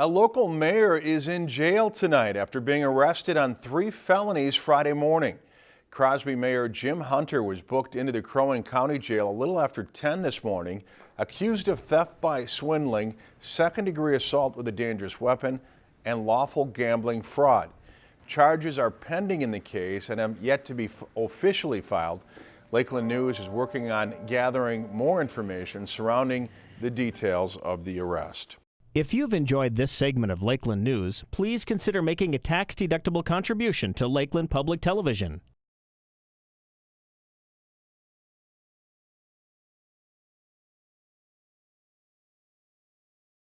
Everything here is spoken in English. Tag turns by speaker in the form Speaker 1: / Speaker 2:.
Speaker 1: A local mayor is in jail tonight after being arrested on three felonies Friday morning. Crosby Mayor Jim Hunter was booked into the Crow Wing County Jail a little after 10 this morning, accused of theft by swindling, second degree assault with a dangerous weapon, and lawful gambling fraud. Charges are pending in the case and have yet to be officially filed. Lakeland News is working on gathering more information surrounding the details of the arrest.
Speaker 2: If you've enjoyed this segment of Lakeland News, please consider making a tax-deductible contribution to Lakeland Public Television.